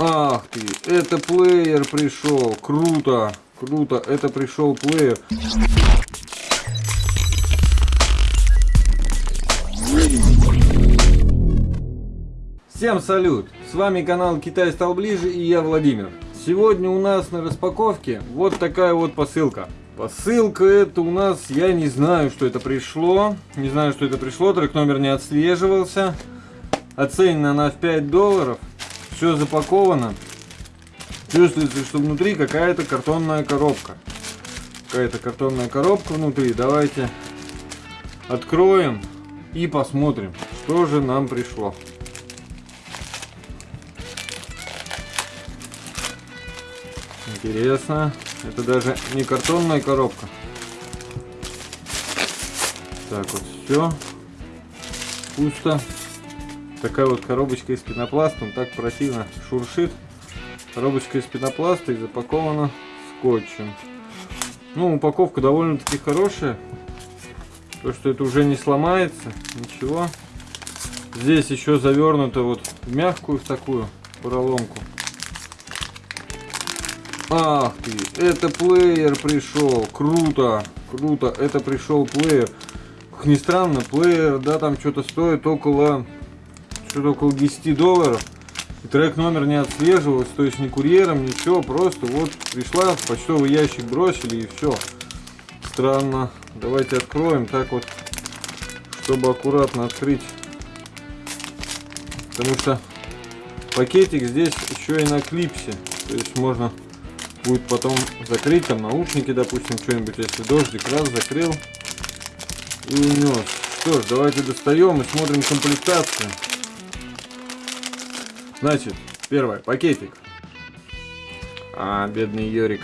Ах ты, это плеер пришел. Круто, круто, это пришел плеер. Всем салют! С вами канал Китай стал ближе и я Владимир. Сегодня у нас на распаковке вот такая вот посылка. Посылка это у нас, я не знаю, что это пришло. Не знаю, что это пришло, трек номер не отслеживался. Оценена она в 5 долларов. Все запаковано. Чувствуется, что внутри какая-то картонная коробка. Какая-то картонная коробка внутри. Давайте откроем и посмотрим, что же нам пришло. Интересно. Это даже не картонная коробка. Так вот, все. Пусто. Такая вот коробочка из пенопласта. Он так противно шуршит. Коробочка из пенопласта и запакована скотчем. Ну, упаковка довольно-таки хорошая. То, что это уже не сломается. Ничего. Здесь еще завернуто вот в мягкую в такую пороломку. Ах ты, это плеер пришел. Круто, круто, это пришел плеер. Как ни странно, плеер, да, там что-то стоит около, что-то около 10 долларов. И трек номер не отслеживался, то есть ни курьером, ничего, просто вот пришла, в почтовый ящик бросили и все. Странно. Давайте откроем так вот, чтобы аккуратно открыть. Потому что пакетик здесь еще и на клипсе. То есть можно будет потом закрыть там наушники, допустим, что-нибудь, если дождик, раз закрыл и унес. Что ж, давайте достаем и смотрим комплектацию. Значит, первое, пакетик. А, бедный Йорик.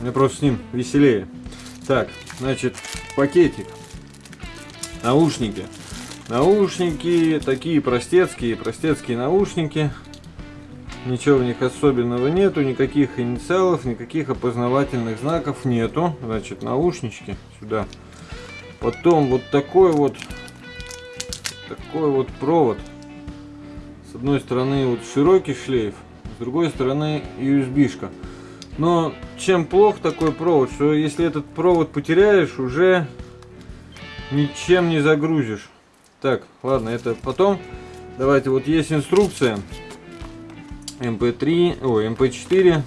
Мне просто с ним веселее. Так, значит, пакетик. Наушники. Наушники такие простецкие, простецкие наушники. Ничего в них особенного нету, никаких инициалов, никаких опознавательных знаков нету. Значит, наушнички сюда. Потом вот такой вот, такой вот провод. С одной стороны вот широкий шлейф, с другой стороны USB-шка. Но чем плох такой провод, что если этот провод потеряешь, уже ничем не загрузишь. Так, ладно, это потом. Давайте, вот есть инструкция. MP3, ой, MP4.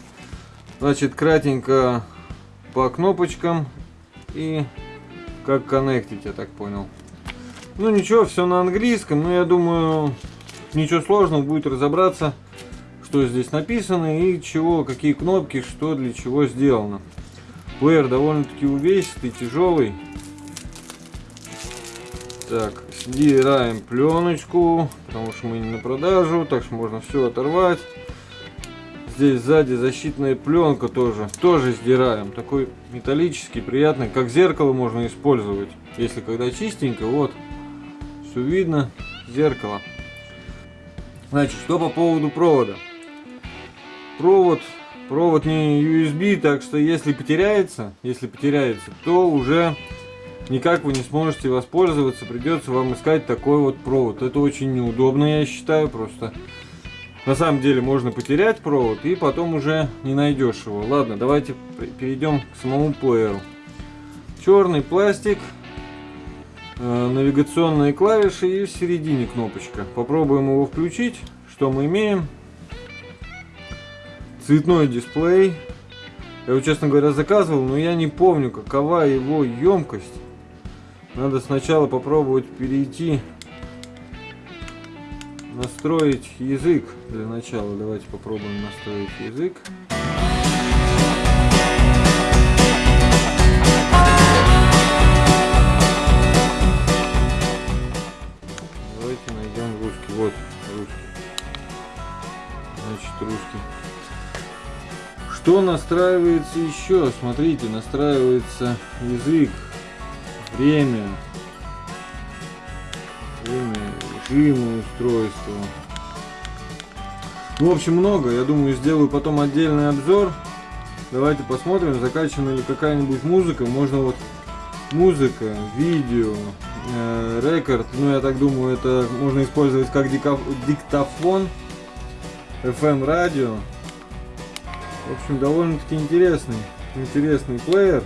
Значит, кратенько по кнопочкам и как коннектить, я так понял. Ну ничего, все на английском, но я думаю, ничего сложного будет разобраться, что здесь написано и чего, какие кнопки, что для чего сделано. Плеер довольно-таки увесистый, тяжелый. Так, сдираем пленочку, потому что мы не на продажу, так что можно все оторвать. Здесь сзади защитная пленка тоже. Тоже сдираем. Такой металлический, приятный. Как зеркало можно использовать. Если когда чистенько, вот. Все видно. Зеркало. Значит, что по поводу провода. Провод, провод не USB, так что если потеряется, если потеряется, то уже никак вы не сможете воспользоваться. Придется вам искать такой вот провод. Это очень неудобно, я считаю, просто на самом деле можно потерять провод и потом уже не найдешь его. Ладно, давайте перейдем к самому плееру. Черный пластик, навигационные клавиши и в середине кнопочка. Попробуем его включить. Что мы имеем? Цветной дисплей. Я его, честно говоря, заказывал, но я не помню, какова его емкость. Надо сначала попробовать перейти настроить язык для начала. Давайте попробуем настроить язык. Давайте найдем русский. Вот русский. Значит, русский. Что настраивается еще? Смотрите, настраивается язык, время, время режимы устройства. Ну, в общем, много. Я думаю, сделаю потом отдельный обзор. Давайте посмотрим, закачана ли какая-нибудь музыка. Можно вот музыка, видео, рекорд. Ну, я так думаю, это можно использовать как диктофон. FM радио. В общем, довольно-таки интересный, интересный плеер.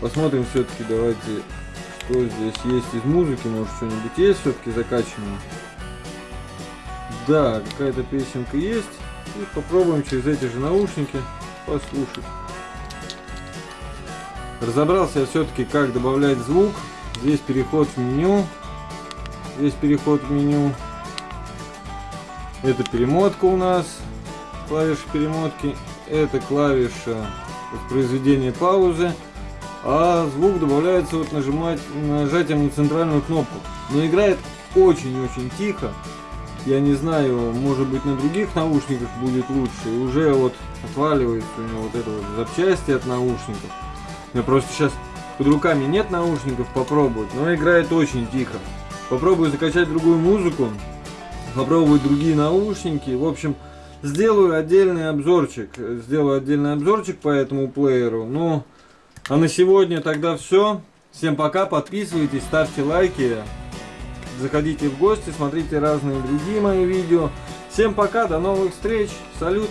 Посмотрим все-таки, давайте, что здесь есть из музыки. Может, что-нибудь есть все-таки закачанное. Да, какая-то песенка есть. И попробуем через эти же наушники послушать. Разобрался я все-таки, как добавлять звук. Здесь переход в меню. Здесь переход в меню. Это перемотка у нас. Клавиша перемотки. Это клавиша воспроизведения паузы. А звук добавляется вот нажимать нажатием на центральную кнопку. Но играет очень-очень тихо. Я не знаю, может быть на других наушниках будет лучше. И уже вот отваливается у него вот это вот запчасти от наушников. Меня просто сейчас под руками нет наушников попробовать, но играет очень тихо. Попробую закачать другую музыку, попробовать другие наушники. В общем, сделаю отдельный обзорчик. Сделаю отдельный обзорчик по этому плееру. Ну, а на сегодня тогда все. Всем пока, подписывайтесь, ставьте лайки. Заходите в гости, смотрите разные другие мои видео. Всем пока, до новых встреч. Салют.